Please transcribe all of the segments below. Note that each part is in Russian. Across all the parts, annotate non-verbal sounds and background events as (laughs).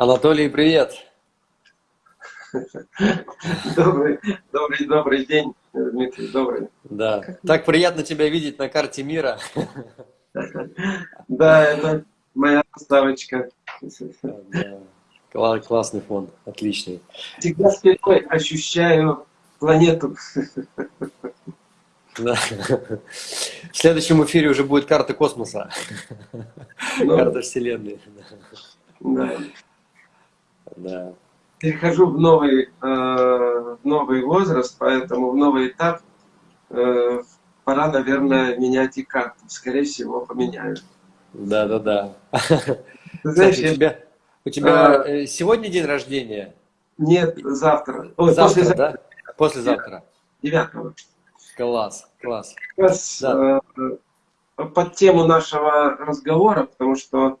Анатолий, привет! Добрый, добрый, добрый день, Дмитрий, добрый. Да, так приятно тебя видеть на карте мира. Да, это моя ставочка. Да. Классный фон, отличный. Всегда спиной ощущаю планету. Да. В следующем эфире уже будет карта космоса. Ну, карта Вселенной. Да. Да. Перехожу в новый, э, новый возраст, поэтому в новый этап э, пора, наверное, менять и карту. Скорее всего, поменяю. Да, да, да. Знаешь, Кстати, у тебя, у тебя а, сегодня день рождения? Нет, завтра. Ой, завтра, послезавтра. да? Послезавтра. Девятого. Класс, класс. Сейчас да. э, под тему нашего разговора, потому что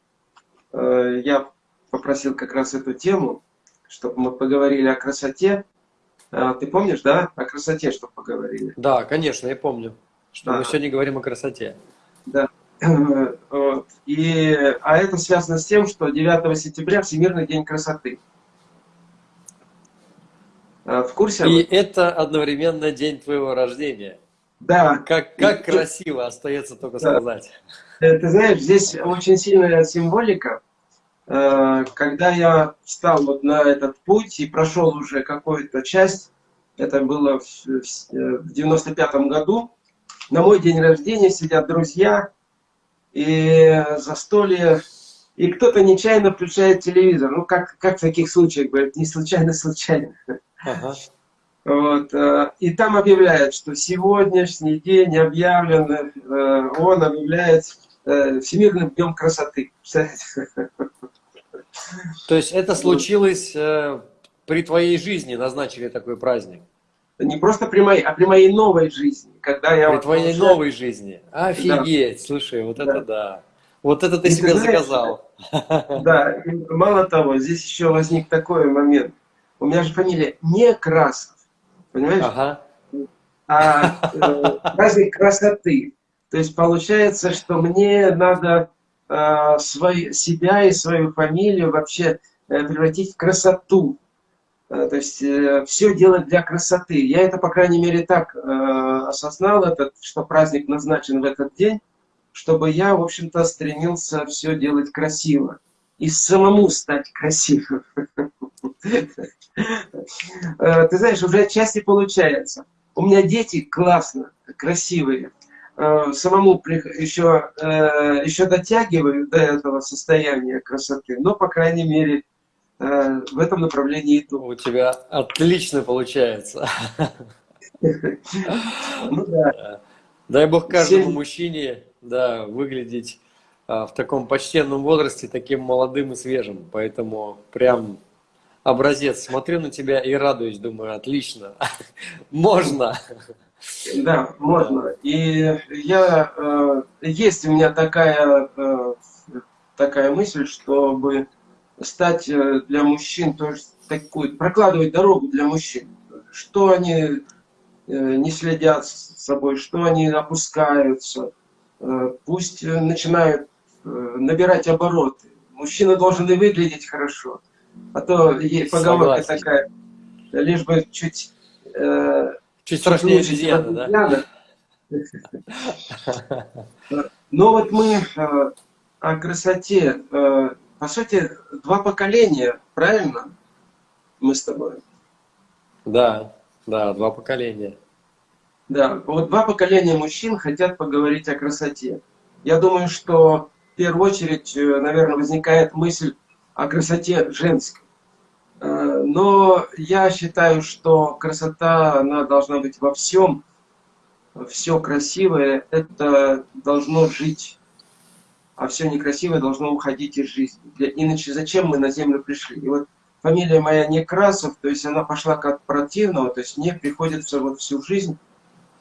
э, я попросил как раз эту тему, чтобы мы поговорили о красоте. Э, ты помнишь, да, о красоте, чтобы поговорили? Да, конечно, я помню, что да. мы сегодня говорим о красоте. Да. (clears throat) Вот. И, а это связано с тем, что 9 сентября Всемирный день красоты. А, в курсе? И это одновременно день твоего рождения. Да. Как, как и, красиво, остается только да. сказать. Э, ты знаешь, здесь очень сильная символика. Э, когда я встал вот на этот путь и прошел уже какую-то часть, это было в 95 году, на мой день рождения сидят друзья, и застолье, и кто-то нечаянно включает телевизор. Ну, как, как в таких случаях, говорят, не случайно, случайно. Ага. Вот, э, и там объявляют, что сегодняшний день объявлен, э, он объявляет Всемирным днем красоты. То есть это случилось при твоей жизни, назначили такой праздник? Не просто при моей, а при моей новой жизни. Когда я при вот твоей уже... новой жизни. Офигеть, да. слушай, вот да. это да. Вот это ты и себе ты знаешь, заказал. (laughs) Да, и мало того, здесь еще возник такой момент у меня же фамилия не Красов, понимаешь? Ага. А э, (laughs) праздник красоты. То есть получается, что мне надо э, свой, себя и свою фамилию вообще э, превратить в красоту. Э, то есть э, все делать для красоты. Я это, по крайней мере, так осознал, этот, что праздник назначен в этот день, чтобы я, в общем-то, стремился все делать красиво. И самому стать красивым. (laughs) Ты знаешь, уже отчасти получается. У меня дети классно, красивые. Э, самому еще, э, еще дотягиваю до этого состояния красоты, но, по крайней мере, в этом направлении иду. У тебя отлично получается. (laughs) Ну, да. Дай бог каждому 7... мужчине да, выглядеть в таком почтенном возрасте, таким молодым и свежим. Поэтому прям образец. Смотрю на тебя и радуюсь, думаю, отлично, (laughs) можно. Да, можно. И я, э, есть у меня такая, э, такая мысль, чтобы стать э, для мужчин тоже такой, прокладывать дорогу для мужчин. Что они не следят с собой, что они опускаются. Пусть начинают набирать обороты. Мужчина должен и выглядеть хорошо. А то есть поговорка Согласен. такая, лишь бы чуть... Э, чуть страшнее обезьяна, да? (laughs) Но вот мы э, о красоте, э, по сути, два поколения, правильно? Мы с тобой. Да, да, два поколения. Да, вот два поколения мужчин хотят поговорить о красоте. Я думаю, что в первую очередь, э, наверное, возникает мысль о красоте женской. Но я считаю, что красота, она должна быть во всем. Все красивое, это должно жить. А все некрасивое должно уходить из жизни. Иначе зачем мы на землю пришли? И вот фамилия моя Некрасов, то есть она пошла как противного, то есть мне приходится вот всю жизнь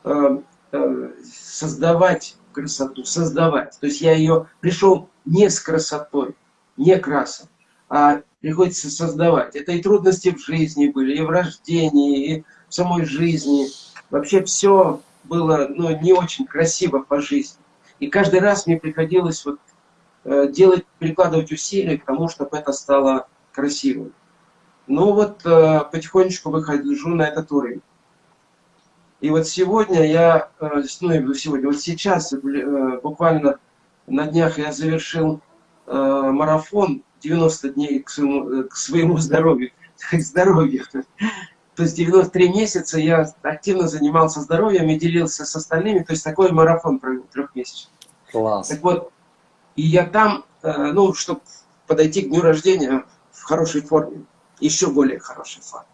э, э, создавать красоту, создавать. То есть я ее пришел не с красотой, не красом, а приходится создавать. Это и трудности в жизни были, и в рождении, и в самой жизни. Вообще все было ну, не очень красиво по жизни. И каждый раз мне приходилось вот, э, делать, прикладывать усилия к тому, чтобы это стало красивым. Но вот э, потихонечку выхожу на этот уровень. И вот сегодня я, э, ну сегодня, вот сейчас, буквально на днях я завершил марафон 90 дней к своему, к своему здоровью, (laughs) к здоровью. То есть 93 месяца я активно занимался здоровьем и делился с остальными. То есть такой марафон провел трехмесячный. Класс. Так вот, и я там, ну, чтобы подойти к дню рождения в хорошей форме, еще более хорошей форме.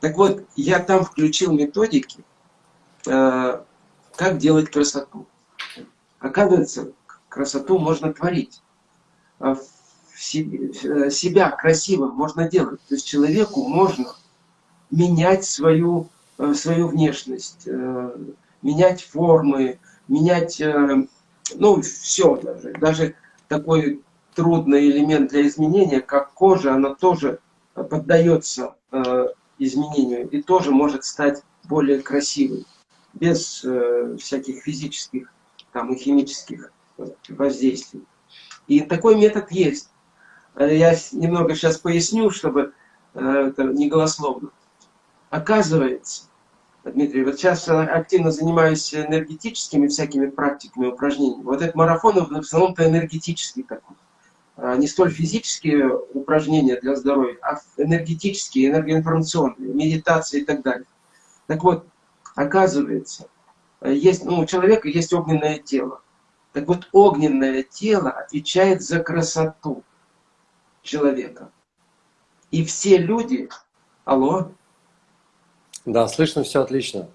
Так вот, я там включил методики, Э, как делать красоту. Оказывается, красоту можно творить. А э, себя красивым можно делать. То есть человеку можно менять свою, э, свою внешность, менять формы, менять, ну, все даже. Даже такой трудный элемент для изменения, как кожа, она тоже поддается изменению и тоже может стать более красивой без э, всяких физических там, и химических воздействий. И такой метод есть. Э, я немного сейчас поясню, чтобы э, это не голословно. Оказывается, Дмитрий, вот сейчас активно занимаюсь энергетическими всякими практиками, упражнениями. Вот этот марафон в основном-то энергетический такой. А не столь физические упражнения для здоровья, а энергетические, энергоинформационные, медитации и так далее. Так вот, Оказывается, есть, ну, у человека есть огненное тело. Так вот, огненное тело отвечает за красоту человека. И все люди... Алло? Да, слышно все отлично.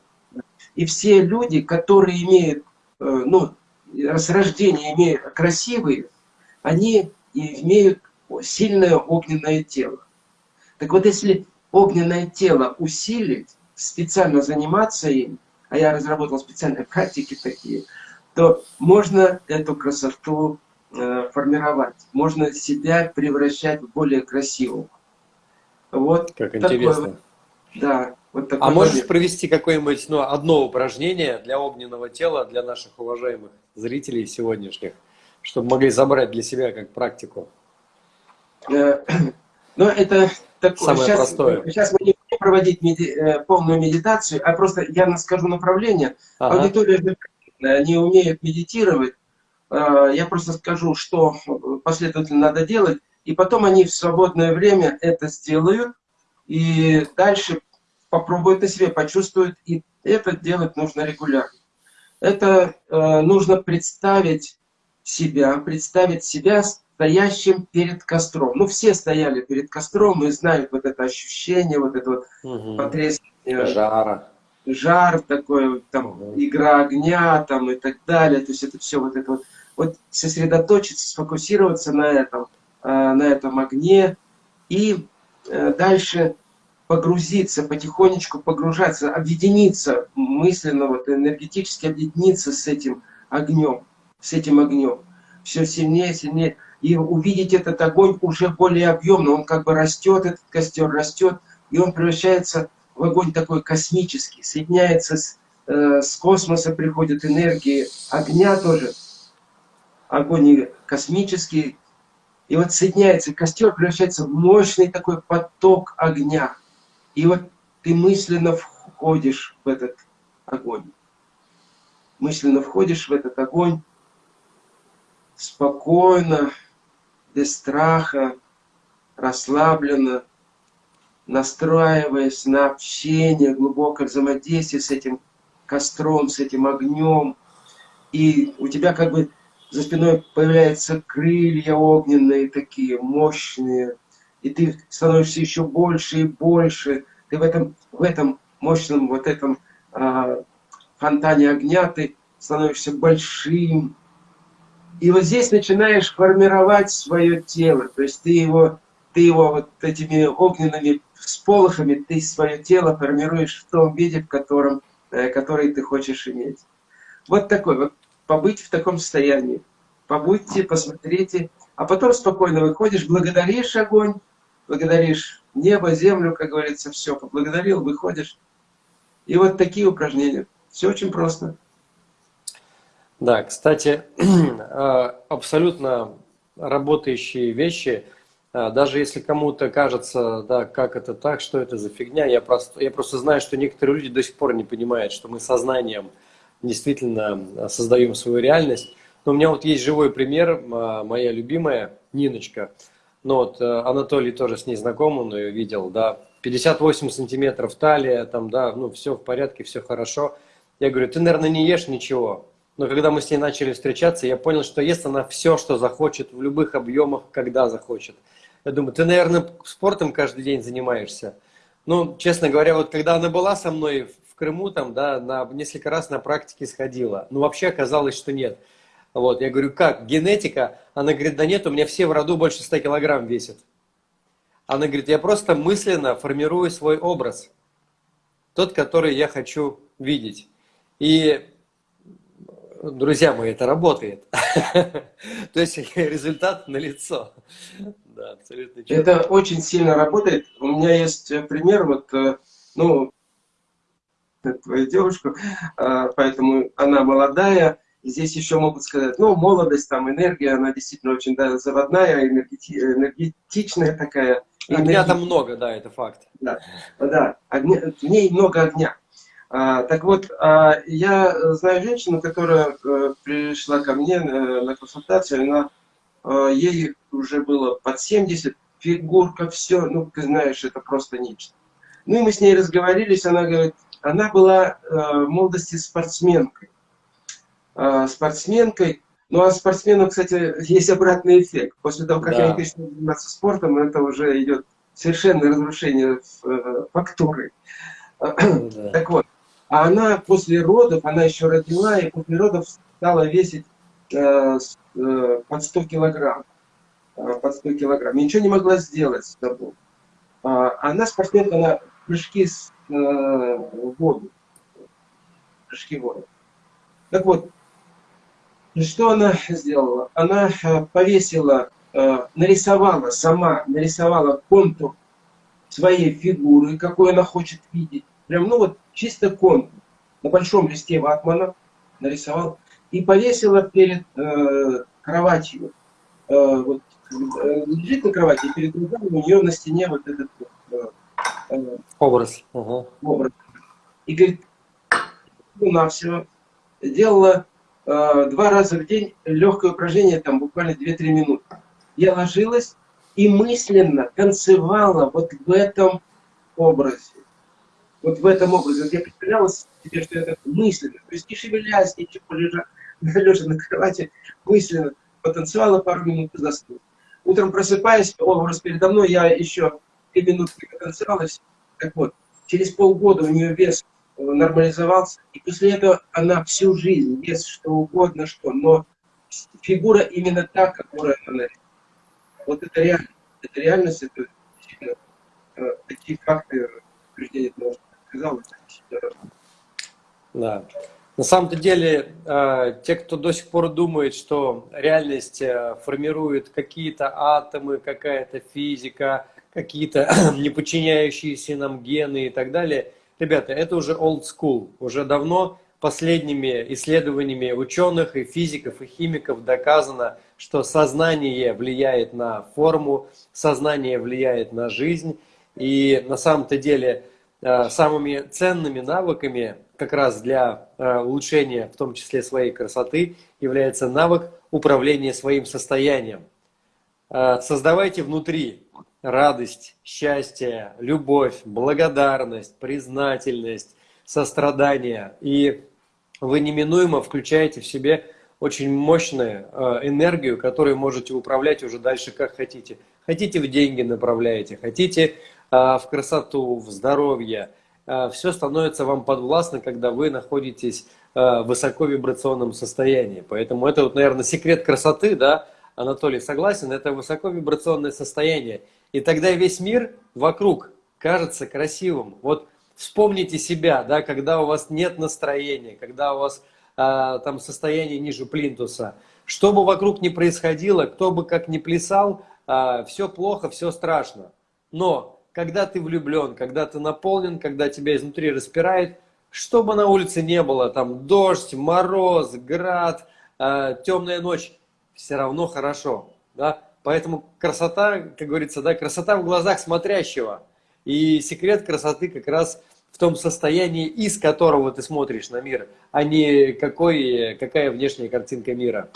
И все люди, которые имеют, э, ну, с рождения имеют красивые, они имеют сильное огненное тело. Так вот, если огненное тело усилить, специально заниматься им, а я разработал специальные практики такие, то можно эту красоту формировать, можно себя превращать в более красивого. Вот как интересно. Вот, да, вот такой а можешь момент. провести какое-нибудь ну, одно упражнение для огненного тела для наших уважаемых зрителей сегодняшних, чтобы могли забрать для себя как практику? Э, (clears throat) ну, это такое. Самое сейчас, простое. Сейчас мы не проводить меди, э, полную медитацию, а просто я скажу направление. Ага. Аудитория не умеет медитировать. Э, я просто скажу, что последовательно надо делать, и потом они в свободное время это сделают, и дальше попробуют на себе, почувствуют, и это делать нужно регулярно. Это э, нужно представить себя, представить себя стоящим перед костром. Ну, все стояли перед костром и знают вот это ощущение, вот это вот угу. потрясение. Жара. Жар такой, там, угу. игра огня, там, и так далее. То есть это все вот это вот. Вот сосредоточиться, сфокусироваться на этом, а, на этом огне и э, дальше погрузиться, потихонечку погружаться, объединиться мысленно, вот энергетически объединиться с этим огнем, с этим огнем. Все сильнее, сильнее и увидеть этот огонь уже более объемно. Он как бы растет, этот костер растет, и он превращается в огонь такой космический, соединяется с, э, с космоса, приходит энергии огня тоже, огонь космический, и вот соединяется, костер превращается в мощный такой поток огня. И вот ты мысленно входишь в этот огонь. Мысленно входишь в этот огонь, спокойно, без страха, расслабленно, настраиваясь на общение, глубокое взаимодействие с этим костром, с этим огнем. И у тебя как бы за спиной появляются крылья огненные такие, мощные. И ты становишься еще больше и больше. Ты в этом, в этом мощном вот этом а, фонтане огня ты становишься большим, и вот здесь начинаешь формировать свое тело, то есть ты его, ты его вот этими огненными сполохами, ты свое тело формируешь в том виде, в котором, э, который ты хочешь иметь. Вот такой вот, побыть в таком состоянии. Побудьте, посмотрите, а потом спокойно выходишь, благодаришь огонь, благодаришь небо, землю, как говорится, все, поблагодарил, выходишь. И вот такие упражнения. Все очень просто. Да, кстати, (clears throat) э, абсолютно работающие вещи. А, даже если кому-то кажется, да, как это так, что это за фигня, я просто, я просто знаю, что некоторые люди до сих пор не понимают, что мы сознанием действительно создаем свою реальность. Но у меня вот есть живой пример, моя любимая Ниночка. Ну вот э, Анатолий тоже с ней знаком, он ее видел, да, 58 сантиметров талия, там, да, ну все в порядке, все хорошо. Я говорю, ты, наверное, не ешь ничего. Но когда мы с ней начали встречаться, я понял, что ест она все, что захочет, в любых объемах, когда захочет. Я думаю, ты, наверное, спортом каждый день занимаешься. Ну, честно говоря, вот когда она была со мной в Крыму, там, да, на, несколько раз на практике сходила. Ну, вообще оказалось, что нет. Вот, я говорю, как, генетика? Она говорит, да нет, у меня все в роду больше 100 килограмм весят. Она говорит, я просто мысленно формирую свой образ. Тот, который я хочу видеть. И, друзья мои, это работает. (laughs) То есть (laughs) результат налицо. Да, абсолютно Это очень сильно работает. У меня есть пример, вот, э, ну, (laughs) твою девушку, а, поэтому она молодая, Здесь еще могут сказать, ну, молодость, там, энергия, она действительно очень да, заводная, энергети, энергетичная такая. Огня там много, да, это факт. Да, да огня, в ней много огня. А, так вот, а, я знаю женщину, которая а, пришла ко мне на, на консультацию, она, а, ей уже было под 70, фигурка, все, ну, ты знаешь, это просто нечто. Ну, и мы с ней разговорились, она говорит, она была а, в молодости спортсменкой. А, спортсменкой. Ну а спортсменам, кстати, есть обратный эффект. После того, как да. они начинают заниматься спортом, это уже идет совершенное разрушение э, фактуры. Да. Так вот, а она после родов, она еще родила, и после родов стала весить э, э, под 100 килограмм. Э, под 100 килограмм. Ничего не могла сделать с собой. А, она спортсменка, она прыжки с, э, в воду. Прыжки в воду. Так вот, что она сделала? Она э, повесила, э, нарисовала сама, нарисовала контур своей фигуры, какой она хочет видеть. Прям, ну вот, чисто контур. На большом листе ватмана нарисовал. И повесила перед э, кроватью. Э, вот, э, лежит на кровати, перед глазами у нее на стене вот этот э, образ. Угу. образ. И говорит, на все делала Э, два раза в день легкое упражнение, там буквально 2-3 минуты. Я ложилась и мысленно танцевала вот в этом образе. Вот в этом образе. Вот я представляла себе, что я так мысленно, то есть не шевелясь, ничего, лежа, (laughs) лежа на кровати, мысленно потанцевала пару минут и заснула. Утром просыпаясь, образ передо мной, я еще 3 минутки потанцевала. Так вот, через полгода у нее вес нормализовался. И после этого она всю жизнь ест что угодно, что. Но фигура именно та, которая она. Вот это реальность. Это реальность, это действительно э, такие факты утверждения того, что Да. На самом-то деле, э, те, кто до сих пор думает, что реальность э, формирует какие-то атомы, какая-то физика, какие-то (clears throat) не подчиняющиеся нам гены и так далее – Ребята, это уже old school. Уже давно последними исследованиями ученых и физиков и химиков доказано, что сознание влияет на форму, сознание влияет на жизнь. И на самом-то деле э, самыми ценными навыками как раз для э, улучшения, в том числе своей красоты, является навык управления своим состоянием. Э, создавайте внутри радость, счастье, любовь, благодарность, признательность, сострадание. И вы неминуемо включаете в себе очень мощную э, энергию, которую можете управлять уже дальше как хотите. Хотите в деньги направляете, хотите э, в красоту, в здоровье. Э, Все становится вам подвластно, когда вы находитесь в высоковибрационном состоянии. Поэтому это, вот, наверное, секрет красоты, да, Анатолий согласен, это высоковибрационное состояние. И тогда весь мир вокруг кажется красивым. Вот вспомните себя, да, когда у вас нет настроения, когда у вас а, там состояние ниже плинтуса. Что бы вокруг ни происходило, кто бы как ни плясал, а, все плохо, все страшно. Но когда ты влюблен, когда ты наполнен, когда тебя изнутри распирает, что бы на улице не было, там дождь, мороз, град, а, темная ночь, все равно хорошо. Да? Поэтому красота, как говорится, да, красота в глазах смотрящего. И секрет красоты как раз в том состоянии, из которого ты смотришь на мир, а не какой, какая внешняя картинка мира.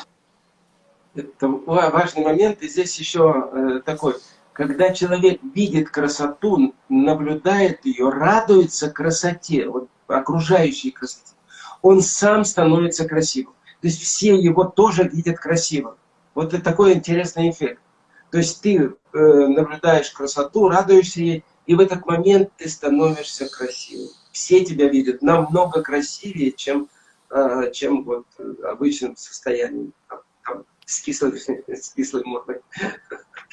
Это важный момент. И здесь еще э, такой, когда человек видит красоту, наблюдает ее, радуется красоте, вот, окружающей красоте, он сам становится красивым. То есть все его тоже видят красивым. Вот это такой интересный эффект. То есть ты э, наблюдаешь красоту, радуешься ей, и в этот момент ты становишься красивым. Все тебя видят намного красивее, чем, э, чем вот обычным состоянием, там, с, кислой, (laughs) с кислой мордой.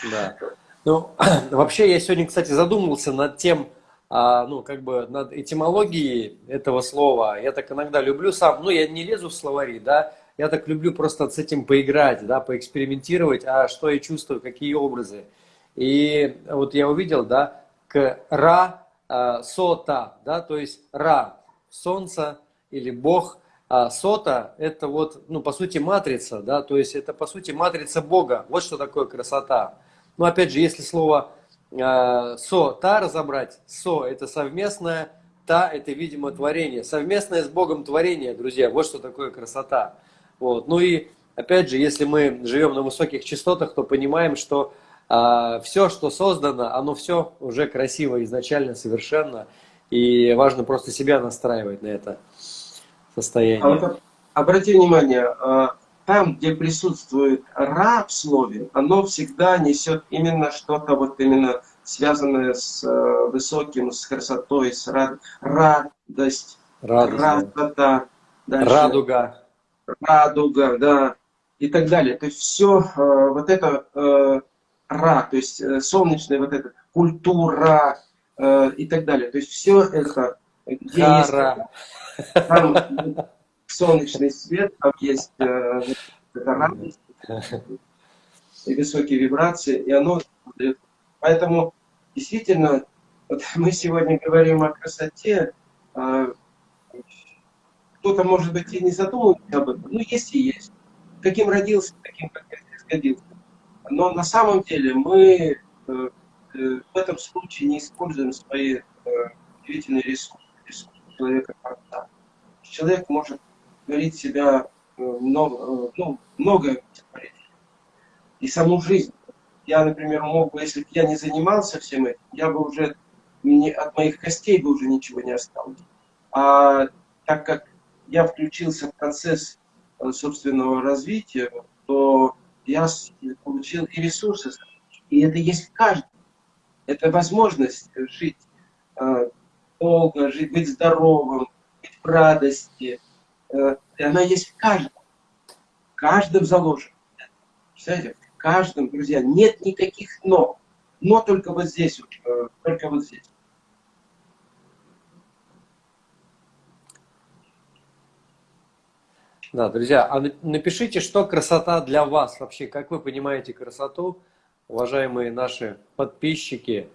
Да. Ну, (clears throat) вообще я сегодня, кстати, задумался над тем, а, ну, как бы над этимологией этого слова. Я так иногда люблю сам, ну, я не лезу в словари, да, я так люблю просто с этим поиграть, да, поэкспериментировать, а что я чувствую, какие образы. И вот я увидел, да, к Ра, а, Сота, да, то есть Ра, Солнце или Бог, а Сота – это вот, ну, по сути, матрица, да, то есть это, по сути, матрица Бога. Вот что такое красота. Но, опять же, если слово э, «со», «та» разобрать, «со» – это совместное, «та» – это, видимо, творение. Совместное с Богом творение, друзья, вот что такое красота. Вот. Ну и, опять же, если мы живем на высоких частотах, то понимаем, что э, все, что создано, оно все уже красиво изначально, совершенно. И важно просто себя настраивать на это состояние. А вот, обрати внимание, а, там, где присутствует «ра» в слове, оно всегда несет именно что-то вот именно связанное с э, высоким, с красотой, с рад... радость, Радость, красота, да. радуга, радуга, да, и так далее. То есть все э, вот это э, «ра», то есть э, солнечная вот эта культура э, и так далее. То есть все это, где Хара. есть... Там, солнечный свет, там есть э, радость и высокие вибрации, и оно... Поэтому действительно, вот мы сегодня говорим о красоте, э, кто-то, может быть, и не задумывается об этом, ну, есть и есть. Каким родился, таким, как родился. Но на самом деле мы э, э, в этом случае не используем свои э, удивительные ресурсы, ресурсы человека. Человек может говорить себя много, ну, много и саму жизнь. Я, например, мог бы, если бы я не занимался всем этим, я бы уже, мне, от моих костей бы уже ничего не осталось. А так как я включился в процесс э, собственного развития, то я получил и ресурсы, и это есть в каждом. Это возможность жить долго, жить, быть здоровым, быть в радости, Э, и она есть в каждом. В каждом заложено. Представляете? В каждом, друзья, нет никаких «но». Но только вот здесь, э, только вот здесь. Да, друзья, а напишите, что красота для вас вообще, как вы понимаете красоту, уважаемые наши подписчики.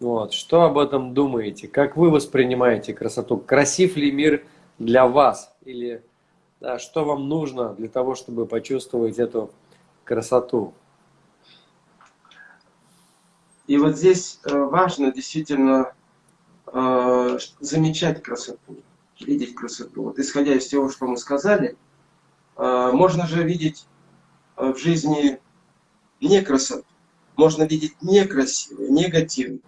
Вот, что об этом думаете, как вы воспринимаете красоту, красив ли мир для вас, или да, что вам нужно для того, чтобы почувствовать эту красоту. И вот здесь э, важно действительно э, замечать красоту, видеть красоту. Вот исходя из того, что мы сказали, можно же видеть в жизни не красоту, можно видеть некрасивое, негативное.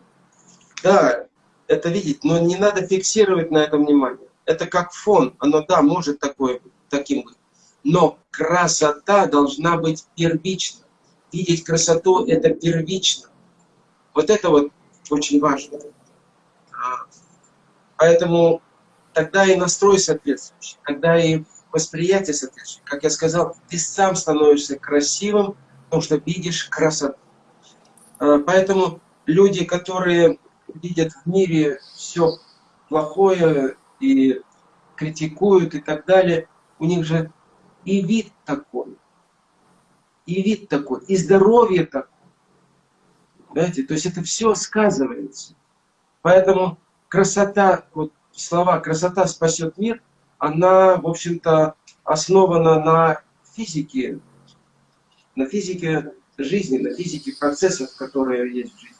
Да, это видеть, но не надо фиксировать на этом внимание это как фон, оно, да, может такое, таким быть. Но красота должна быть первична. Видеть красоту – это первично. Вот это вот очень важно. А, поэтому тогда и настрой соответствующий, тогда и восприятие соответствующее. Как я сказал, ты сам становишься красивым, потому что видишь красоту. А, поэтому люди, которые видят в мире все плохое, и критикуют и так далее, у них же и вид такой, и вид такой, и здоровье такое. Понимаете? То есть это все сказывается. Поэтому красота, вот слова «красота спасет мир», она, в общем-то, основана на физике, на физике жизни, на физике процессов, которые есть в жизни.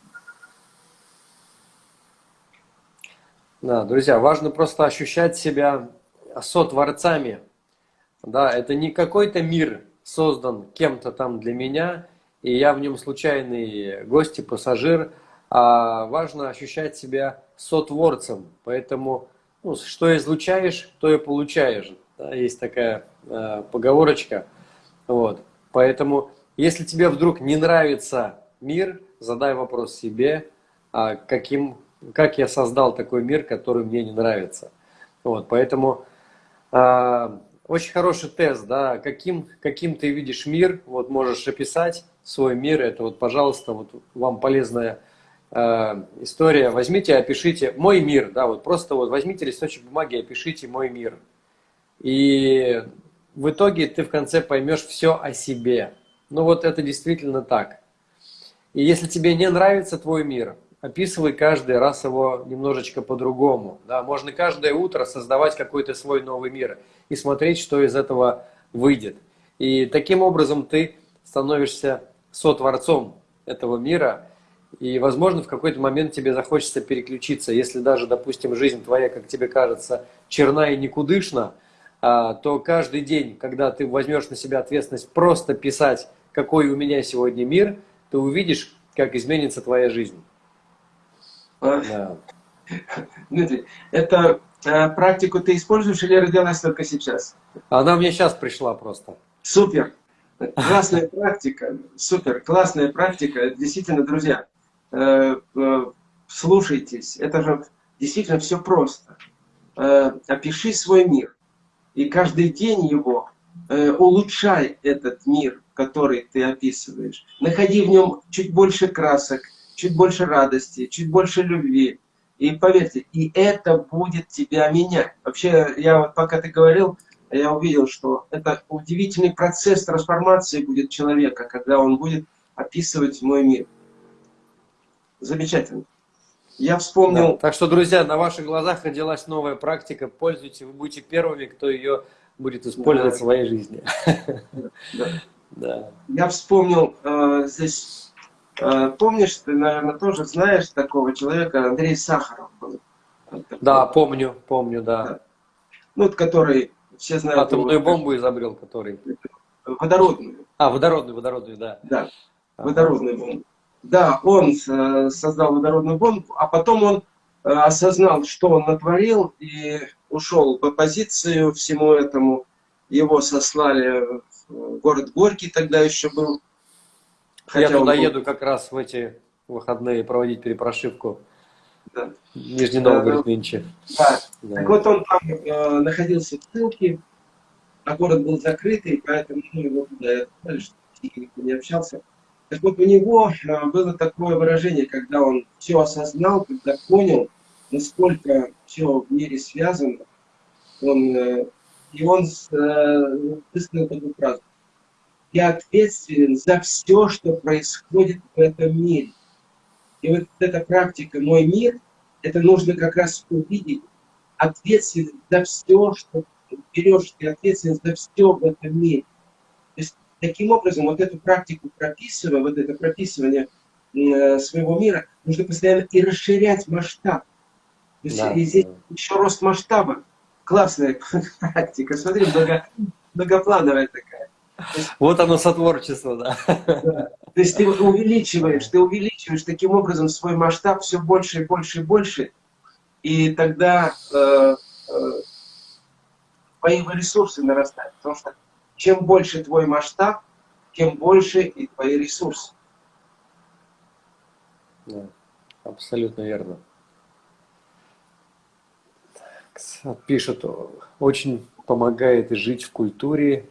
Да, друзья, важно просто ощущать себя сотворцами. Да, это не какой-то мир создан кем-то там для меня, и я в нем случайный гость и пассажир, а важно ощущать себя сотворцем. Поэтому ну, что излучаешь, то и получаешь. Да, есть такая э, поговорочка. Вот. Поэтому, если тебе вдруг не нравится мир, задай вопрос себе, а каким, как я создал такой мир, который мне не нравится. Вот. Поэтому э, очень хороший тест, да, каким, каким ты видишь мир, вот можешь описать свой мир, это вот, пожалуйста, вот вам полезная э, история. Возьмите, опишите мой мир, да, вот просто вот возьмите листочек бумаги, опишите мой мир. И в итоге ты в конце поймешь все о себе. Ну вот это действительно так. И если тебе не нравится твой мир, описывай каждый раз его немножечко по-другому. Да? Можно каждое утро создавать какой-то свой новый мир и смотреть, что из этого выйдет. И таким образом ты становишься сотворцом этого мира, и, возможно, в какой-то момент тебе захочется переключиться. Если даже, допустим, жизнь твоя, как тебе кажется, черна и никудышна, а, то каждый день, когда ты возьмешь на себя ответственность просто писать, какой у меня сегодня мир, ты увидишь, как изменится твоя жизнь. Да. Это э, практику ты используешь или родилась только сейчас? Она мне сейчас пришла просто. Супер. Классная практика. Супер. Классная практика. Действительно, друзья, слушайтесь. Это же действительно все просто. Опиши свой мир и каждый день его э, улучшай этот мир, который ты описываешь. Находи в нем чуть больше красок, чуть больше радости, чуть больше любви. И поверьте, и это будет тебя менять. Вообще, я вот пока ты говорил, я увидел, что это удивительный процесс трансформации будет человека, когда он будет описывать мой мир. Замечательно. Я вспомнил... Да. Так что, друзья, на ваших глазах родилась новая практика. Пользуйтесь, вы будете первыми, кто ее будет использовать да. в своей жизни. Да. (laughs) да. Я вспомнил э, здесь... Э, помнишь, ты, наверное, тоже знаешь такого человека, Андрей Сахаров был. Да, помню, помню, да. да. Ну, который, все знают... Атомную его, бомбу изобрел, который... Водородную. А, водородную, водородную, да. Да, водородную бомбу. Да, он э, создал водородную бомбу, а потом он э, осознал, что он натворил, и ушел в оппозицию всему этому. Его сослали в город Горький, тогда еще был. Хотя Я туда был... еду как раз в эти выходные проводить перепрошивку. Да. Нижний Новгород да, нынче. Да. да. Так вот он там э, находился в ссылке, а город был закрытый, поэтому ну, его туда отправили, чтобы не общался. Так вот, у него э, было такое выражение, когда он все осознал, когда понял, насколько все в мире связано, он, э, и он э, высказал такую фразу. Я ответственен за все, что происходит в этом мире. И вот эта практика «Мой мир», это нужно как раз увидеть ответственность за все, что берешь ты ответственность за все в этом мире. Таким образом, вот эту практику прописывая, вот это прописывание э, своего мира, нужно постоянно и расширять масштаб. То есть да, и здесь еще рост масштаба. Классная (laughs) практика. Смотри, много, многоплановая такая. Есть, вот оно сотворчество, да. да. То есть ты увеличиваешь, ты увеличиваешь таким образом свой масштаб все больше и больше и больше. И тогда э, э, твои ресурсы нарастают. Потому что чем больше твой масштаб, тем больше и твои ресурсы. Да, абсолютно верно. Пишет, очень помогает жить в культуре,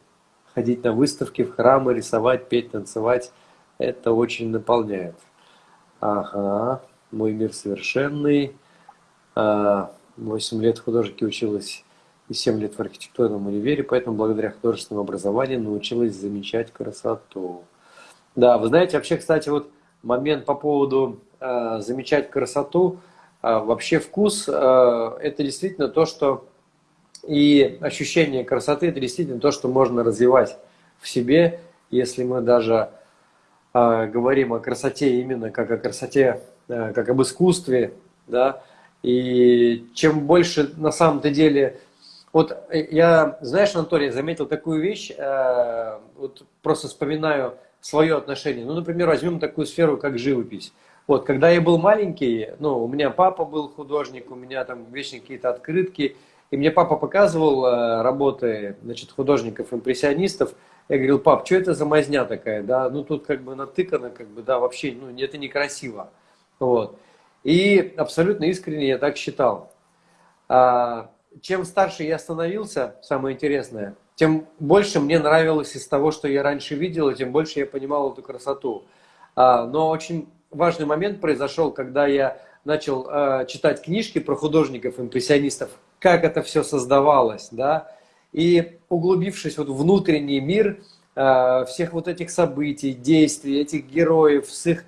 ходить на выставки, в храмы, рисовать, петь, танцевать. Это очень наполняет. Ага, мой мир совершенный. А, восемь лет художники училась и 7 лет в архитектурном универе, поэтому благодаря художественному образованию научилась замечать красоту. Да, вы знаете, вообще, кстати, вот момент по поводу э, замечать красоту, э, вообще вкус э, это действительно то, что и ощущение красоты это действительно то, что можно развивать в себе, если мы даже э, говорим о красоте именно как о красоте, э, как об искусстве, да, и чем больше на самом-то деле... Вот я, знаешь, Анатолий, заметил такую вещь, э, вот просто вспоминаю свое отношение. Ну, например, возьмем такую сферу, как живопись. Вот, когда я был маленький, ну, у меня папа был художник, у меня там вечно какие-то открытки, и мне папа показывал э, работы, значит, художников-импрессионистов. Я говорил, пап, что это за мазня такая, да, ну, тут как бы натыкано, как бы, да, вообще, ну, это некрасиво, вот. И абсолютно искренне я так считал. А, чем старше я становился, самое интересное, тем больше мне нравилось из того, что я раньше видел, и тем больше я понимал эту красоту. А, но очень важный момент произошел, когда я начал э, читать книжки про художников, импрессионистов, как это все создавалось, да, и углубившись вот в внутренний мир э, всех вот этих событий, действий, этих героев с их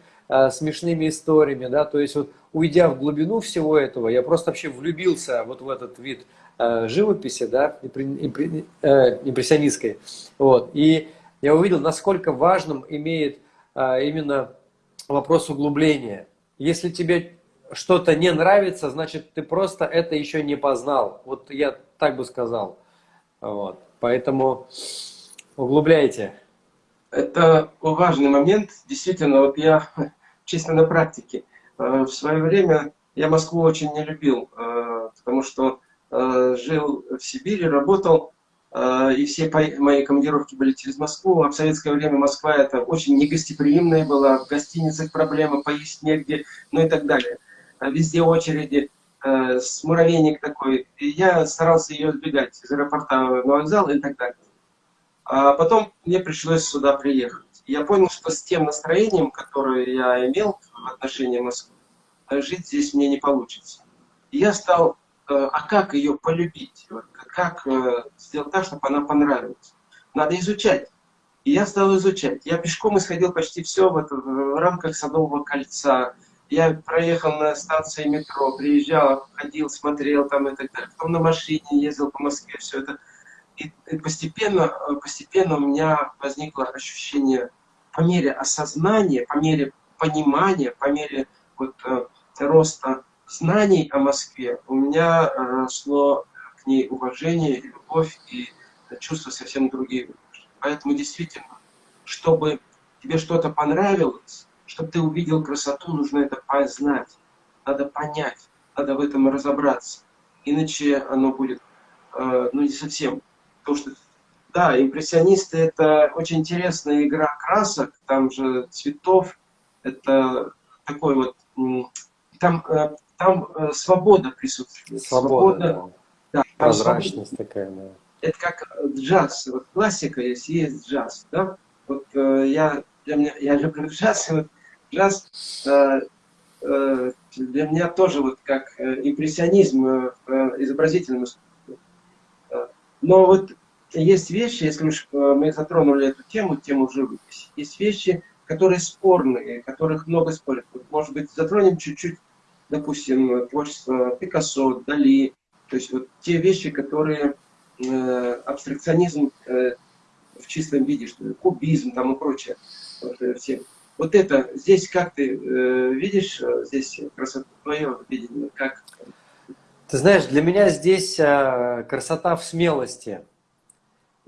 смешными историями, да, то есть вот уйдя в глубину всего этого, я просто вообще влюбился вот в этот вид э, живописи, да, э, импрессионистской, вот, и я увидел, насколько важным имеет э, именно вопрос углубления. Если тебе что-то не нравится, значит, ты просто это еще не познал. Вот я так бы сказал. Вот. Поэтому углубляйте. Это важный момент. Действительно, вот я (laughs) чисто на практике. Э, в свое время я Москву очень не любил, э, потому что э, жил в Сибири, работал и все мои командировки были через Москву. А в советское время Москва это очень негостеприимная была, в гостиницах проблемы, поесть негде, ну и так далее. А везде очереди, с муравейник такой. И я старался ее избегать из аэропорта на вокзал и так далее. А потом мне пришлось сюда приехать. Я понял, что с тем настроением, которое я имел в отношении Москвы, жить здесь мне не получится. И я стал Э, а как ее полюбить? Как э, сделать так, чтобы она понравилась? Надо изучать. И я стал изучать. Я пешком исходил почти все в, это, в рамках Садового кольца. Я проехал на станции метро, приезжал, ходил, смотрел там и так далее. Потом на машине ездил по Москве, все это. И, и постепенно, постепенно у меня возникло ощущение, по мере осознания, по мере понимания, по мере вот, э, роста знаний о Москве у меня росло к ней уважение, любовь и чувства совсем другие. Поэтому действительно, чтобы тебе что-то понравилось, чтобы ты увидел красоту, нужно это познать, надо понять, надо в этом разобраться. Иначе оно будет, э, ну, не совсем. Потому что, да, импрессионисты – это очень интересная игра красок, там же цветов, это такой вот, там э, там э, свобода присутствует. Свобода, свобода да. Прозрачность свобода. такая, да. Это как джаз. Вот классика есть, есть джаз. Да? Вот э, я, для меня, я люблю (laughs) джаз, и вот джаз э, э, для меня тоже вот как э, импрессионизм э, э изобразительном искусстве. Э, но вот есть вещи, если уж мы затронули эту тему, тему живописи, есть вещи, которые спорные, которых много спорят. Может быть, затронем чуть-чуть допустим, творчество Пикассо, Дали, то есть вот те вещи, которые э, абстракционизм э, в чистом виде, что кубизм там и прочее, вот, э, все. Вот это, здесь как ты э, видишь, э, здесь красоту, твое видение, как? Ты знаешь, для меня здесь э, красота в смелости.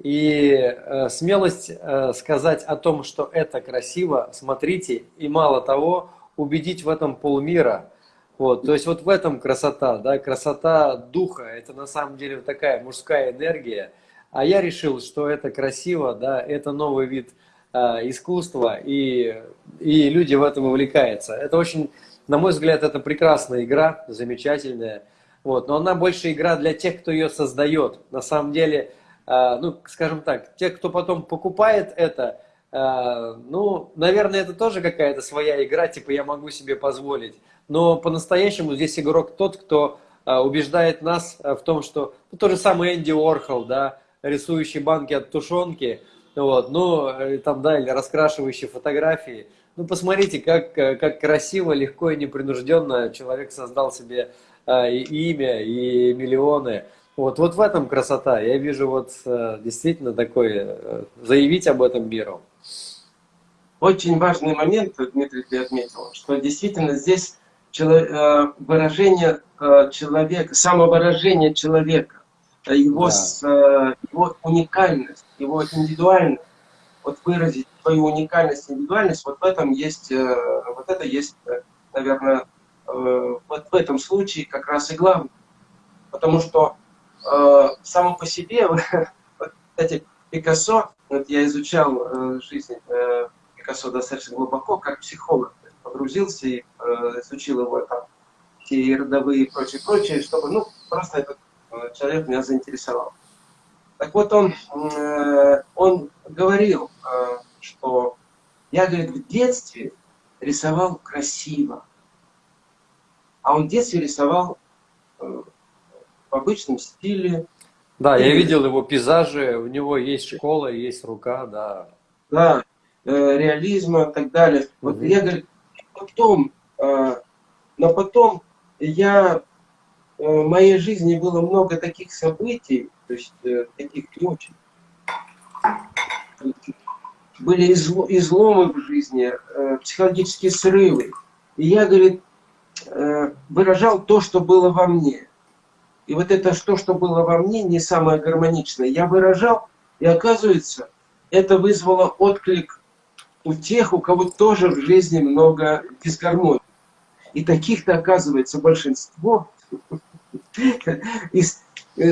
И э, смелость э, сказать о том, что это красиво, смотрите, и мало того, убедить в этом полмира – вот, то есть вот в этом красота, да, красота духа, это на самом деле такая мужская энергия. А я решил, что это красиво, да, это новый вид э, искусства, и, и люди в этом увлекаются. Это очень, на мой взгляд, это прекрасная игра, замечательная. Вот, но она больше игра для тех, кто ее создает. На самом деле, ну, скажем так, те, кто потом покупает это, э, ну, наверное, это тоже какая-то своя игра, типа я могу себе позволить но по-настоящему здесь игрок тот, кто а, убеждает нас а, в том, что ну, тот же самый Энди Уорхол, да, рисующий банки от тушенки, вот, ну, э, там, да, или раскрашивающий фотографии. Ну, посмотрите, как, э, как красиво, легко и непринужденно человек создал себе а, имя, и миллионы. Вот, вот в этом красота. Я вижу вот э, действительно такое, заявить об этом миру. очень важный момент, Дмитрий, ты отметил, что действительно здесь э, выражение э, человека, самовыражение человека, его, да. с, его уникальность, его индивидуальность, вот выразить свою уникальность, индивидуальность, вот в этом есть, вот это есть, наверное, вот в этом случае как раз и главное. Потому что само по себе, (laughs) вот, кстати, Пикассо, вот я изучал э, жизнь э, Пикассо достаточно глубоко, как психолог, погрузился и э, изучил его там, все родовые и прочее, прочее, чтобы, ну, просто этот э, человек меня заинтересовал. Так вот, он, э, он говорил, э, что я, говорит, в детстве рисовал красиво, а он в детстве рисовал э, в обычном стиле, да, я видел его пейзажи, у него есть школа, есть рука, да. Да, э, реализма и так далее. Вот угу. я говорю, потом, э, но потом я, э, в моей жизни было много таких событий, то есть таких не очень. Были изломы в жизни, психологические срывы. И я, говорит, выражал то, что было во мне. И вот это что, что было во мне, не самое гармоничное, я выражал, и оказывается, это вызвало отклик у тех, у кого тоже в жизни много дисгармонии. И таких-то оказывается большинство. И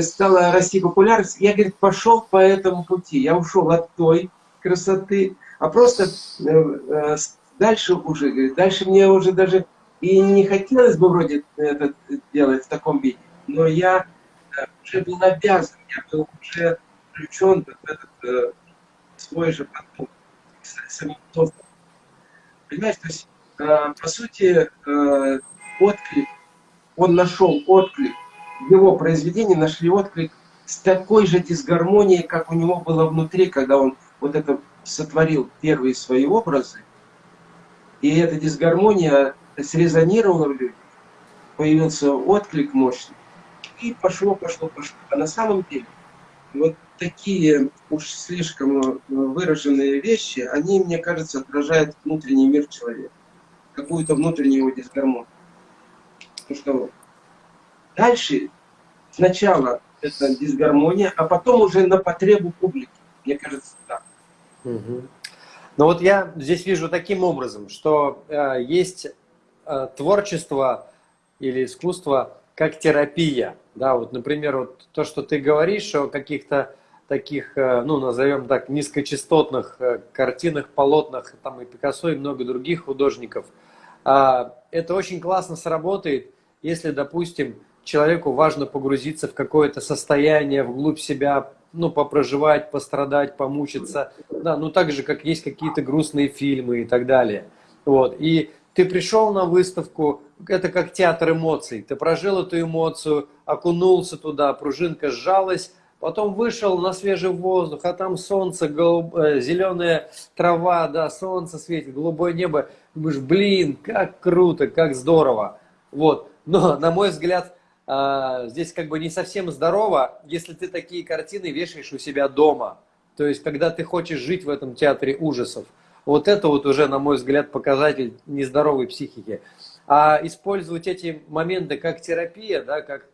стала расти популярность. Я, говорит, пошел по этому пути. Я ушел от той красоты, а просто э, э, дальше уже, говорит, дальше мне уже даже и не хотелось бы вроде это делать в таком виде но я э, уже был обязан, я был уже включен в этот э, свой же поток, самоток. Понимаешь, то есть, э, по сути, э, отклик, он нашел отклик, его произведения нашли отклик с такой же дисгармонией, как у него было внутри, когда он вот это сотворил первые свои образы, и эта дисгармония срезонировала в людях, появился отклик мощный, и пошло, пошло, пошло. А на самом деле вот такие уж слишком э, выраженные вещи, они, мне кажется, отражают внутренний мир человека, какую-то внутреннюю его дисгармонию. Потому что дальше сначала это дисгармония, а потом уже на потребу публики. Мне кажется, так. Угу. Но вот я здесь вижу таким образом, что э, есть э, творчество или искусство как терапия. Да, вот, например, вот то, что ты говоришь о каких-то таких, э, ну, назовем так, низкочастотных э, картинах, полотнах, там и Пикассо, и много других художников, а, это очень классно сработает, если, допустим, человеку важно погрузиться в какое-то состояние, вглубь себя, ну, попроживать, пострадать, помучиться, да, ну, так же, как есть какие-то грустные фильмы и так далее. Вот, и ты пришел на выставку, это как театр эмоций. Ты прожил эту эмоцию, окунулся туда, пружинка сжалась, потом вышел на свежий воздух, а там солнце, голуб... Э, зеленая трава, да, солнце светит, голубое небо. Думаешь, блин, как круто, как здорово. Вот. Но, на мой взгляд, а, здесь как бы не совсем здорово, если ты такие картины вешаешь у себя дома. То есть, когда ты хочешь жить в этом театре ужасов. Вот это вот уже, на мой взгляд, показатель нездоровой психики. А использовать эти моменты как терапия, да, как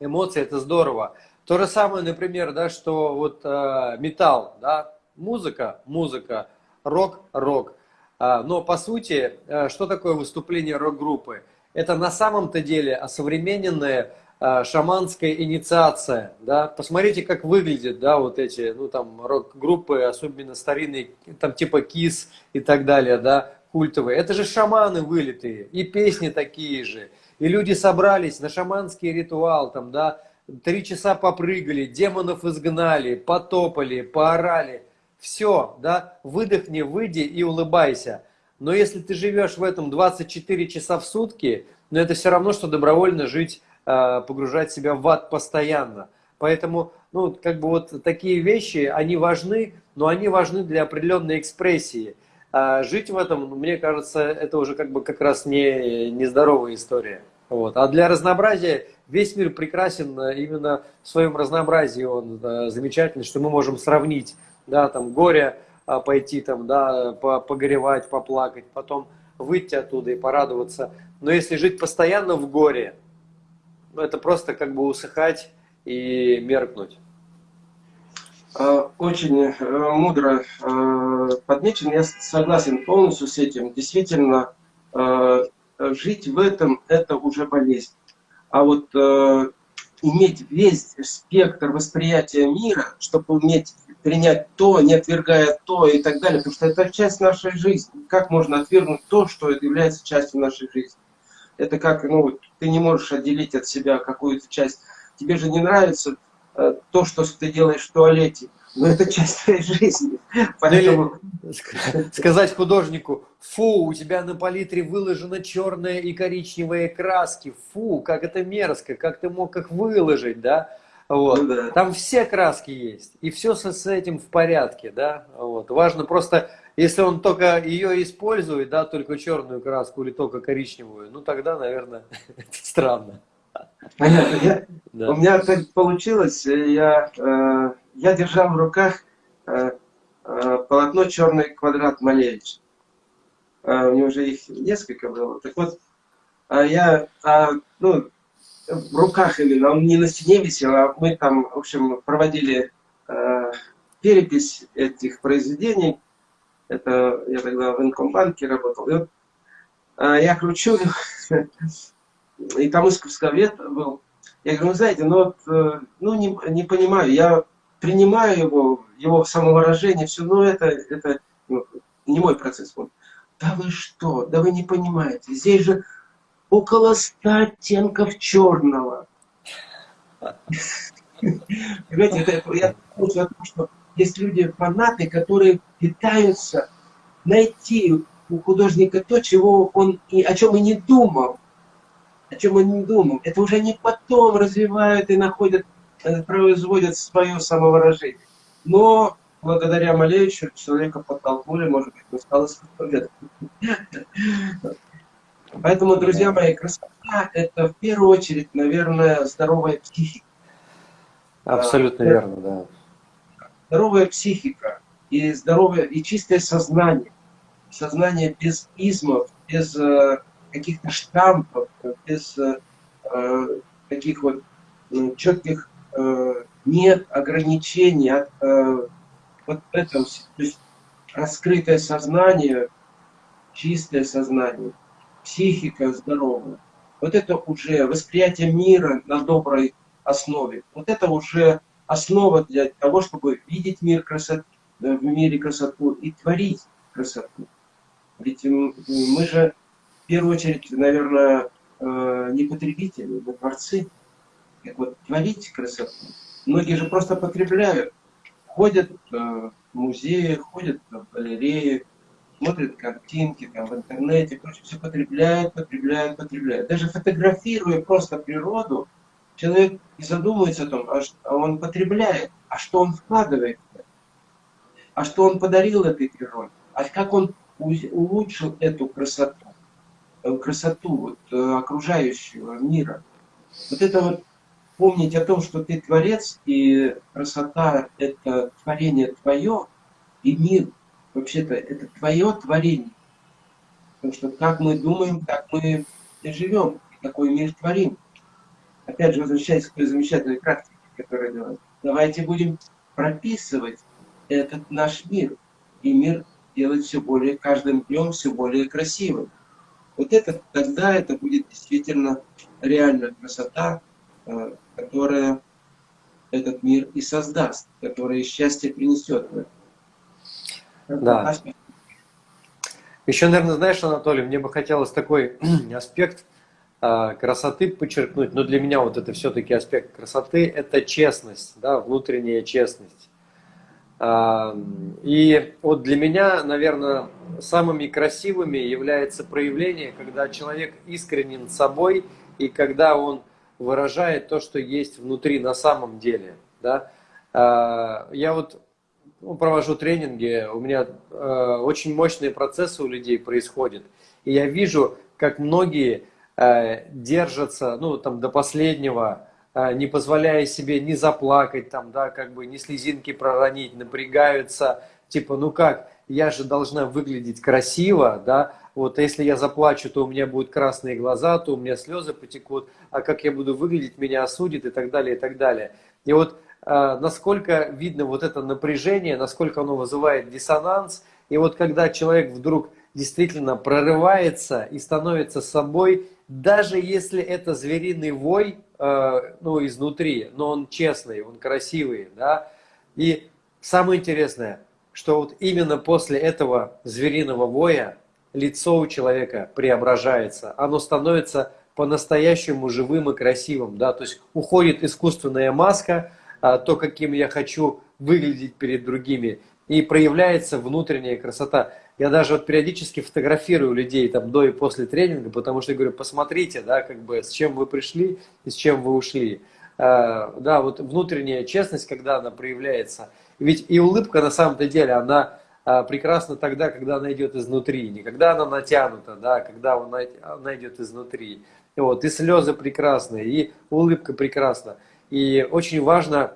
эмоции, это здорово. То же самое, например, да, что вот э, металл, да, музыка, музыка, рок, рок. А, но по сути, э, что такое выступление рок-группы? Это на самом-то деле осовремененное шаманская инициация, да, посмотрите, как выглядят, да, вот эти, ну, там, рок-группы, особенно старинные, там, типа КИС и так далее, да, культовые, это же шаманы вылитые, и песни такие же, и люди собрались на шаманский ритуал, там, да, три часа попрыгали, демонов изгнали, потопали, поорали, все, да, выдохни, выйди и улыбайся, но если ты живешь в этом 24 часа в сутки, но это все равно, что добровольно жить Э, погружать себя в ад постоянно. Поэтому, ну, как бы вот такие вещи, они важны, но они важны для определенной экспрессии. А жить в этом, ну, мне кажется, это уже как бы как раз не нездоровая история. Вот. А для разнообразия весь мир прекрасен э, именно в своем разнообразии. Он да, замечательный, что мы можем сравнить да, там, горе пойти там, да, погоревать, поплакать, потом выйти оттуда и порадоваться. Но если жить постоянно в горе, это просто как бы усыхать и меркнуть. А, очень э, мудро э, подмечен, я согласен полностью с этим. Действительно, э, жить в этом – это уже болезнь. А вот иметь весь спектр восприятия мира, чтобы уметь принять то, не отвергая то и так далее, потому что это часть нашей жизни. Как можно отвергнуть то, что является частью нашей жизни? Это как, ну, ты не можешь отделить от себя какую-то часть. Тебе же не нравится э, то, что ты делаешь в туалете, но это часть твоей жизни. Поэтому... Сказать художнику, фу, у тебя на палитре выложена черная и коричневые краски, фу, как это мерзко, как ты мог их выложить, да? Вот. Ну, да. Там все краски есть, и все с, с этим в порядке, да? Вот. Важно просто если он только ее использует, да, только черную краску или только коричневую, ну тогда, наверное, (laughs) это странно. Понятно. Я, да. У меня так получилось, я, э, я держал в руках э, э, полотно «Черный квадрат» Малевич. Э, у него уже их несколько было. Так вот, э, я, э, ну, в руках именно, он не на стене висел, а мы там, в общем, проводили э, перепись этих произведений это я тогда в Инкомбанке работал. Вот, а, я кручу, (laughs) и там искусствовед был. Я говорю, ну знаете, ну вот, э, ну не, не понимаю, я принимаю его, его самовыражение, все, но это, это ну, не мой процесс. Он, да вы что, да вы не понимаете, здесь же около ста оттенков черного. (laughs) Понимаете, я том, что есть люди, фанаты, которые пытаются найти у художника то, чего он и о чем и не думал. О чем он не думал. Это уже не потом развивают и находят, э, производят свое самовыражение. Но благодаря Малевичу человека подтолкнули, может быть, он стал искусствоведом. Поэтому, друзья мои, красота – это в первую очередь, наверное, здоровая психика. Абсолютно верно, да здоровая психика и здоровое и чистое сознание. Сознание без измов, без э, каких-то штампов, без э, э таких вот э, четких э, нет ограничений от э, вот этого, то есть раскрытое сознание, чистое сознание, психика здоровая. Вот это уже восприятие мира на доброй основе. Вот это уже основа для того, чтобы видеть мир красоты, в мире красоту и творить красоту. Ведь мы же в первую очередь, наверное, э, не потребители, мы творцы. Как вот творить красоту. Многие же просто потребляют. Ходят э, в музеи, ходят в галереи, смотрят картинки там, в интернете, прочее, все потребляют, потребляют, потребляют. Даже фотографируя просто природу, человек не задумывается о том, а, а он потребляет, а что он вкладывает, а что он подарил этой природе, а как он улучшил эту красоту, э, красоту вот, э, окружающего мира. Вот это вот помнить о том, что ты творец, и красота – это творение твое, и мир, вообще-то, это твое творение. Потому что как мы думаем, так мы и живем, и такой мир творим опять же, возвращаясь к той замечательной практике, которая делает, давайте будем прописывать этот наш мир. И мир делать все более, каждым днем все более красивым. Вот это, тогда это будет действительно реальная красота, э, которая этот мир и создаст, которая счастье принесет. Да. Еще, наверное, знаешь, Анатолий, мне бы хотелось такой (clears throat) аспект а, красоты подчеркнуть, но для меня вот это все-таки аспект красоты, это честность, да, внутренняя честность. А, и вот для меня, наверное, самыми красивыми является проявление, когда человек искренен собой и когда он выражает то, что есть внутри на самом деле. Да? А, я вот ну, провожу тренинги, у меня очень мощные процессы у людей происходят, и я вижу, как многие Э, держатся, ну, там, до последнего, не позволяя себе ни заплакать, там, да, как бы, ни слезинки проронить, напрягаются, типа, ну как, я же должна выглядеть красиво, да, вот, а если я заплачу, то у меня будут красные глаза, то у меня слезы потекут, а как я буду выглядеть, меня осудит и так далее, и так далее. И вот э, насколько видно вот это напряжение, насколько оно вызывает диссонанс, и вот когда человек вдруг действительно прорывается и становится собой, даже если это звериный вой, ну, изнутри, но он честный, он красивый, да, и самое интересное, что вот именно после этого звериного воя лицо у человека преображается, оно становится по-настоящему живым и красивым, да, то есть уходит искусственная маска, а, то, каким я хочу выглядеть перед другими, и проявляется внутренняя красота. Я даже вот периодически фотографирую людей там до и после тренинга, потому что я говорю, посмотрите, да, как бы с чем вы пришли и с чем вы ушли. А, да, вот внутренняя честность, когда она проявляется. Ведь и улыбка на самом-то деле, она а, прекрасна тогда, когда она идет изнутри, не когда она натянута, да, когда она, идет изнутри. Вот, и слезы прекрасные, и улыбка прекрасна. И очень важно,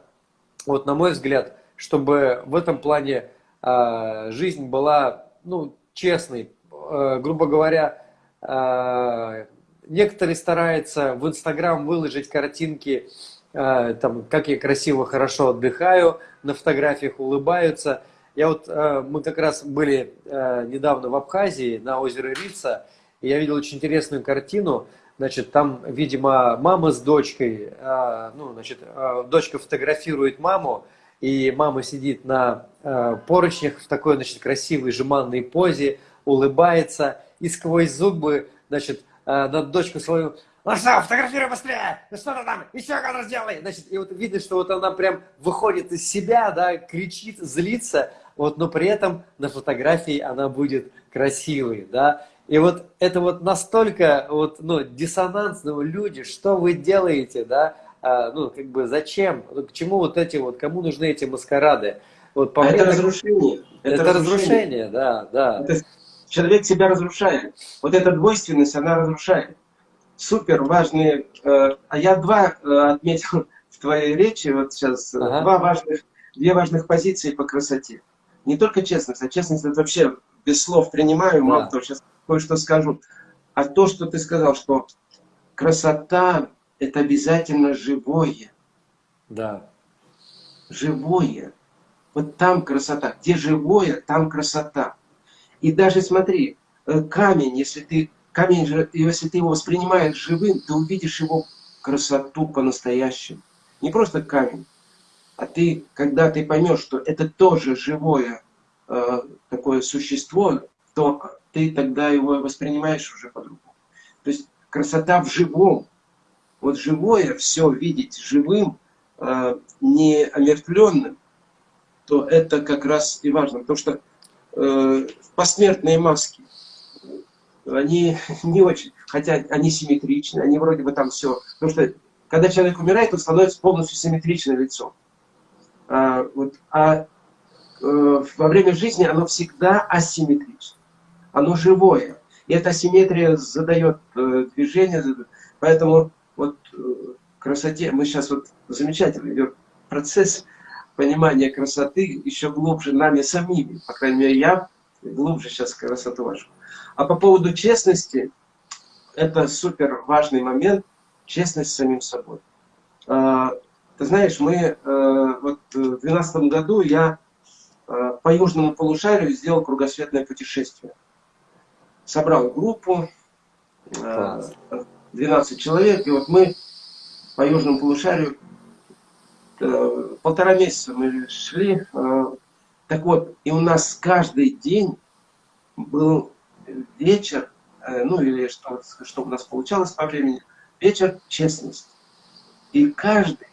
вот на мой взгляд, чтобы в этом плане э, жизнь была ну, честной. Э, грубо говоря, э, некоторые стараются в Инстаграм выложить картинки, э, там, как я красиво, хорошо отдыхаю, на фотографиях улыбаются. Я вот, э, мы как раз были э, недавно в Абхазии на озеро Рица, и я видел очень интересную картину. Значит, там, видимо, мама с дочкой, э, ну, значит, э, дочка фотографирует маму, и мама сидит на э, поручнях в такой, значит, красивой жеманной позе, улыбается, и сквозь зубы, значит, э, на дочку свою, ну что, фотографируй быстрее, ну что ты там, еще кадр сделай, значит, и вот видно, что вот она прям выходит из себя, да, кричит, злится, вот, но при этом на фотографии она будет красивой, да, и вот это вот настолько вот, ну, диссонансно, люди, что вы делаете, да, ну, как бы, зачем? К чему вот эти вот, кому нужны эти маскарады? Вот, по а это разрушение. Это, это разрушение. разрушение, да, да. Это, человек себя разрушает. Вот эта двойственность, она разрушает. Супер важные. Э, а я два э, отметил в твоей речи, вот сейчас, э, ага. два важных, две важных позиции по красоте. Не только честность, а честность это вообще без слов принимаю, мало да. того, сейчас кое-что скажу. А то, что ты сказал, что красота это обязательно живое. Да. Живое. Вот там красота. Где живое, там красота. И даже смотри, э, камень, если ты, камень, если ты его воспринимаешь живым, ты увидишь его красоту по-настоящему. Не просто камень, а ты, когда ты поймешь, что это тоже живое э, такое существо, то ты тогда его воспринимаешь уже по-другому. То есть красота в живом, вот живое, все видеть живым, э, не омертвленным, то это как раз и важно. Потому что э, посмертные маски, они (laughs) не очень, хотя они симметричны, они вроде бы там все. Потому что когда человек умирает, он становится полностью симметричным лицом. А, вот, а э, во время жизни оно всегда асимметрично. Оно живое. И эта асимметрия задает э, движение. Поэтому красоте, мы сейчас вот замечательно идет процесс понимания красоты еще глубже нами самими. По крайней мере, я глубже сейчас красоту вашу. А по поводу честности, это супер важный момент, честность с самим собой. А, ты знаешь, мы э, вот в 2012 году я э, по южному полушарию сделал кругосветное путешествие. Собрал группу, Класс. 12 человек, и вот мы по южному полушарию э, полтора месяца мы шли. Э, так вот, и у нас каждый день был вечер, э, ну или что, что у нас получалось по времени, вечер честности. И каждый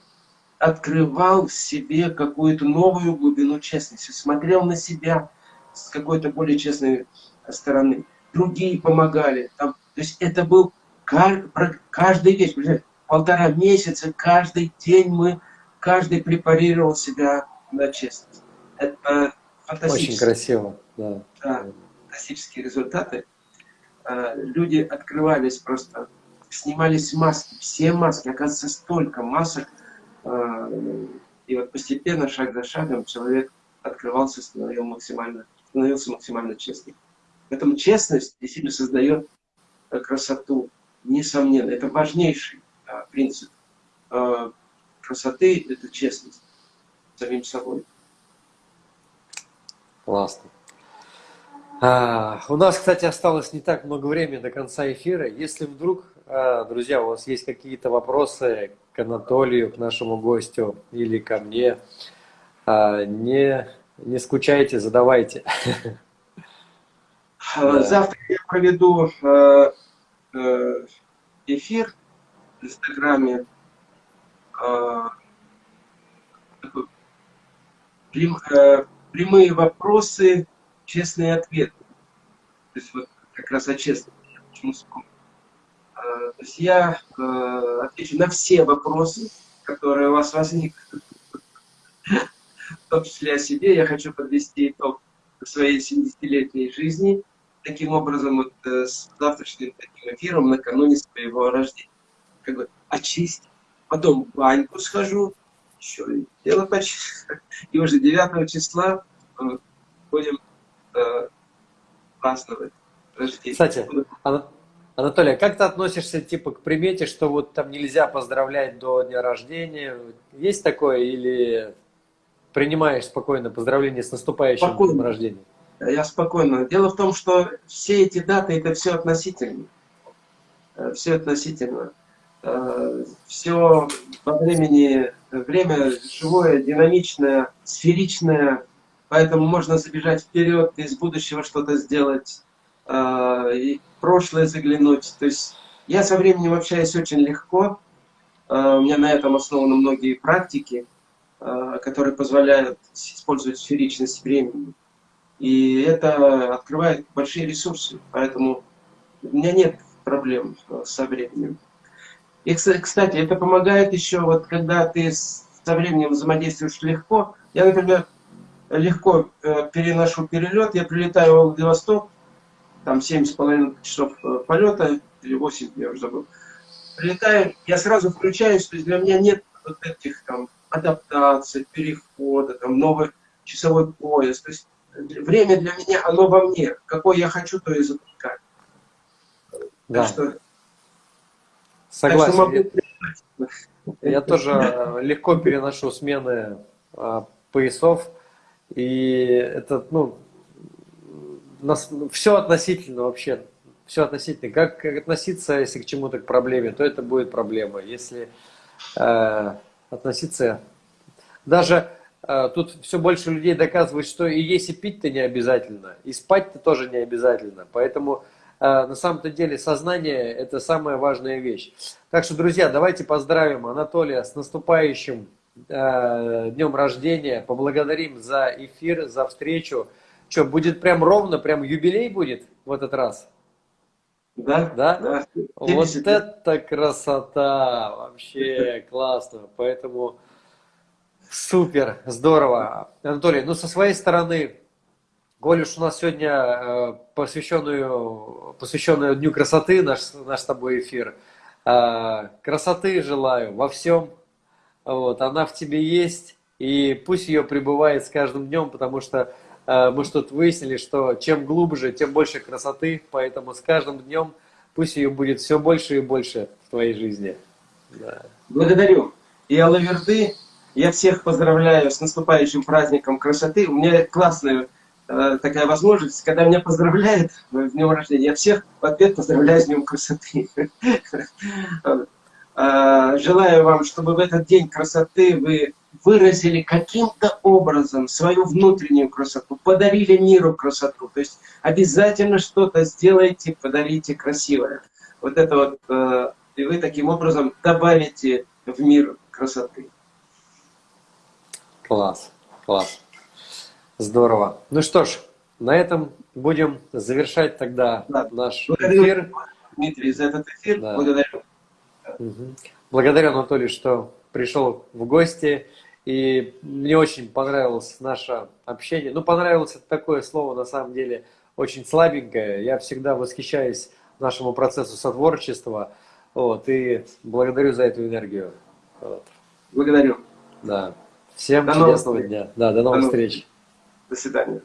открывал в себе какую-то новую глубину честности, смотрел на себя с какой-то более честной стороны. Другие помогали. Там, то есть это был каждый вечер, полтора месяца, каждый день мы, каждый препарировал себя на честность. Это фантастические. Очень красиво, да. да фантастические результаты. А, люди открывались просто, снимались маски, все маски, оказывается, столько масок. А, и вот постепенно, шаг за шагом, человек открывался, становился максимально, становился максимально честным. Поэтому честность действительно создает э, красоту, несомненно. Это важнейший принцип а, красоты – это честность самим собой. Классно. А, у нас, кстати, осталось не так много времени до конца эфира. Если вдруг, а, друзья, у вас есть какие-то вопросы к Анатолию, к нашему гостю или ко мне, а, не, не скучайте, задавайте. Да. Завтра я проведу э, э, Инстаграме. Э, прямые вопросы, честные ответы. То есть вот как раз о честности. Почему То есть я отвечу на все вопросы, которые у вас возникнут. В том числе о себе. Я хочу подвести итог своей 70-летней жизни – таким образом вот, э, с завтрашним таким эфиром накануне своего рождения. Как бы очистить. Потом в баньку схожу, еще и дело почистить. (laughs) И уже 9 числа э, будем э, праздновать рождение. Кстати, Анатолий, а как ты относишься типа к примете, что вот там нельзя поздравлять до дня рождения? Есть такое или принимаешь спокойно поздравление с наступающим спокойно. днем рождения? я спокойно. Дело в том, что все эти даты это все относительно. Э, все относительно. Э, все во времени, время живое, динамичное, сферичное, поэтому можно забежать вперед, из будущего что-то сделать, э, и прошлое заглянуть. То есть я со временем общаюсь очень легко, у меня на этом основаны многие практики, которые позволяют использовать сферичность времени. И это открывает большие ресурсы, поэтому у меня нет проблем э, со временем. И, кстати, это помогает еще, вот когда ты со временем взаимодействуешь легко. Я, например, легко э, переношу перелет, я прилетаю в Владивосток, там 7,5 часов э, полета, или 8, я уже забыл. Прилетаю, я сразу включаюсь, то есть для меня нет вот этих там адаптаций, перехода, там новый часовой пояс. То есть время для меня, оно во мне. Какое я хочу, то и запускаю. Да. Так что, Согласен. Я, я тоже легко переношу смены а, поясов. И это, ну, нас, все относительно вообще. Все относительно. Как, как относиться, если к чему-то к проблеме, то это будет проблема. Если э, относиться... Даже а, тут все больше людей доказывают, что и есть и пить-то не обязательно, и спать-то тоже не обязательно. Поэтому на самом-то деле сознание – это самая важная вещь. Так что, друзья, давайте поздравим Анатолия с наступающим а, днем рождения, поблагодарим за эфир, за встречу. Что, будет прям ровно, прям юбилей будет в этот раз? Да, да. да. Вот это красота, вообще классно. Поэтому Супер, здорово. Анатолий, ну со своей стороны, уж у нас сегодня э, посвященную, посвященную Дню красоты наш, наш с тобой эфир, э, красоты желаю во всем, вот, она в тебе есть, и пусть ее пребывает с каждым днем, потому что э, мы что-то выяснили, что чем глубже, тем больше красоты, поэтому с каждым днем пусть ее будет все больше и больше в твоей жизни. Да. Благодарю. И Алаверды я всех поздравляю с наступающим праздником красоты. У меня классная такая возможность, когда меня поздравляют (laughs) в днем рождения, я всех в ответ поздравляю с днем красоты. (laughs) Э, желаю вам, чтобы в этот день красоты вы выразили каким-то образом свою внутреннюю красоту, подарили миру красоту. То есть обязательно что-то сделайте, подарите красивое. Вот это вот, э, и вы таким образом добавите в мир красоты. Класс, класс. Здорово. Ну что ж, на этом будем завершать тогда да. наш Благодарю, эфир. Дмитрий, за этот эфир. Да. Благодарю. Угу. Благодарю, Анатолий, что пришел в гости. И мне очень понравилось наше общение. Ну, понравилось это такое слово, на самом деле, очень слабенькое. Я всегда восхищаюсь нашему процессу сотворчества. Вот, и благодарю за эту энергию. Вот. Благодарю. Да. Всем до чудесного новых... дня. Да, до новых до встреч. До свидания.